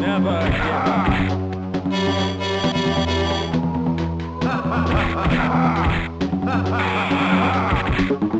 Never give up.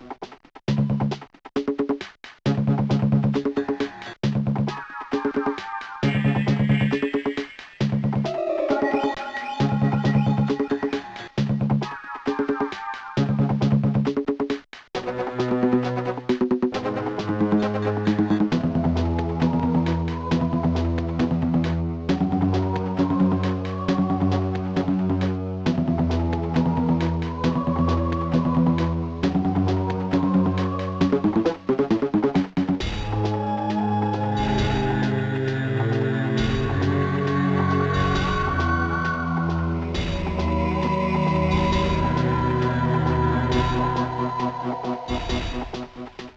Mm-hmm.